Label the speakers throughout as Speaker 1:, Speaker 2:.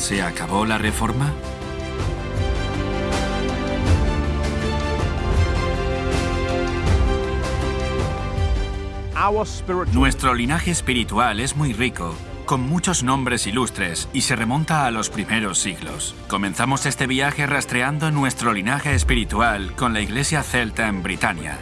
Speaker 1: ¿Se acabó la reforma? Nuestro linaje espiritual es muy rico, con muchos nombres ilustres y se remonta a los primeros siglos. Comenzamos este viaje rastreando nuestro linaje espiritual con la iglesia celta en Britania.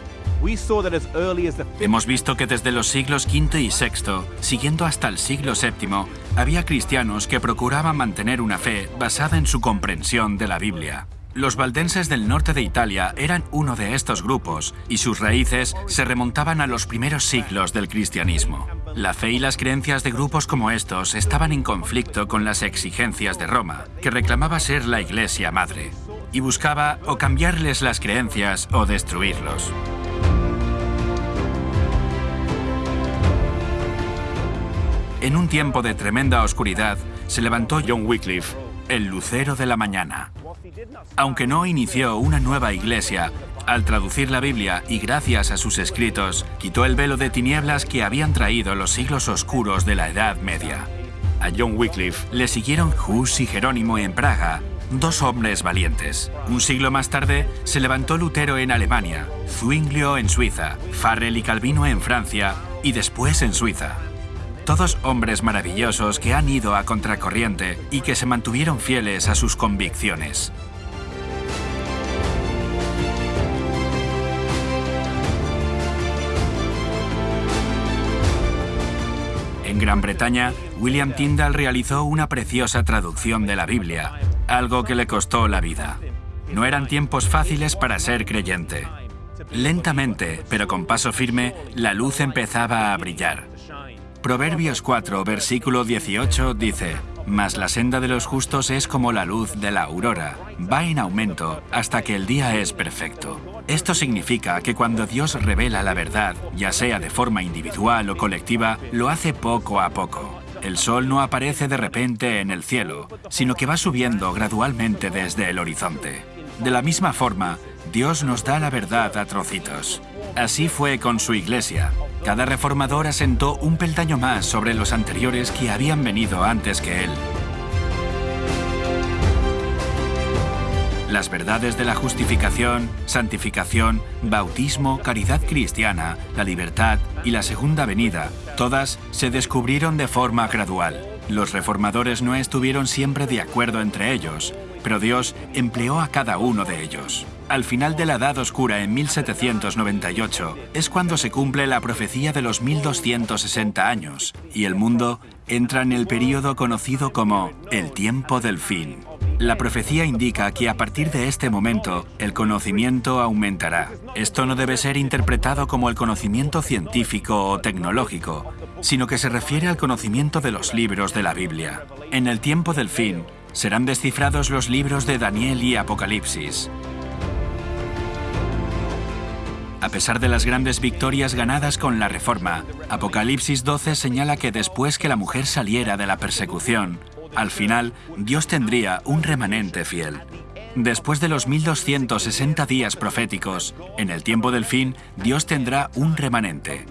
Speaker 1: Hemos visto que desde los siglos V y VI, siguiendo hasta el siglo VII, había cristianos que procuraban mantener una fe basada en su comprensión de la Biblia. Los valdenses del norte de Italia eran uno de estos grupos y sus raíces se remontaban a los primeros siglos del cristianismo. La fe y las creencias de grupos como estos estaban en conflicto con las exigencias de Roma, que reclamaba ser la iglesia madre, y buscaba o cambiarles las creencias o destruirlos. En un tiempo de tremenda oscuridad, se levantó John Wycliffe, el lucero de la mañana. Aunque no inició una nueva iglesia, al traducir la Biblia y gracias a sus escritos, quitó el velo de tinieblas que habían traído los siglos oscuros de la Edad Media. A John Wycliffe le siguieron Hus y Jerónimo en Praga, dos hombres valientes. Un siglo más tarde se levantó Lutero en Alemania, Zwinglio en Suiza, Farrell y Calvino en Francia y después en Suiza. Todos hombres maravillosos que han ido a contracorriente y que se mantuvieron fieles a sus convicciones. En Gran Bretaña, William Tyndall realizó una preciosa traducción de la Biblia, algo que le costó la vida. No eran tiempos fáciles para ser creyente. Lentamente, pero con paso firme, la luz empezaba a brillar. Proverbios 4, versículo 18 dice, Mas la senda de los justos es como la luz de la aurora, va en aumento hasta que el día es perfecto. Esto significa que cuando Dios revela la verdad, ya sea de forma individual o colectiva, lo hace poco a poco. El sol no aparece de repente en el cielo, sino que va subiendo gradualmente desde el horizonte. De la misma forma, Dios nos da la verdad a trocitos. Así fue con su iglesia. Cada reformador asentó un peldaño más sobre los anteriores que habían venido antes que él. Las verdades de la justificación, santificación, bautismo, caridad cristiana, la libertad y la segunda venida, todas se descubrieron de forma gradual. Los reformadores no estuvieron siempre de acuerdo entre ellos, pero Dios empleó a cada uno de ellos. Al final de la Edad Oscura en 1798 es cuando se cumple la profecía de los 1260 años y el mundo entra en el período conocido como el tiempo del fin. La profecía indica que a partir de este momento el conocimiento aumentará. Esto no debe ser interpretado como el conocimiento científico o tecnológico, sino que se refiere al conocimiento de los libros de la Biblia. En el tiempo del fin, serán descifrados los libros de Daniel y Apocalipsis. A pesar de las grandes victorias ganadas con la Reforma, Apocalipsis 12 señala que después que la mujer saliera de la persecución, al final Dios tendría un remanente fiel. Después de los 1260 días proféticos, en el tiempo del fin, Dios tendrá un remanente.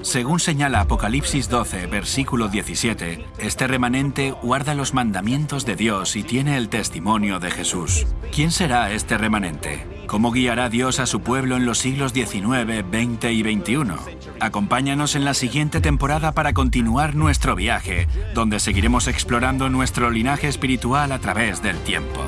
Speaker 1: Según señala Apocalipsis 12, versículo 17, este remanente guarda los mandamientos de Dios y tiene el testimonio de Jesús. ¿Quién será este remanente? ¿Cómo guiará Dios a su pueblo en los siglos XIX, XX y XXI? Acompáñanos en la siguiente temporada para continuar nuestro viaje, donde seguiremos explorando nuestro linaje espiritual a través del tiempo.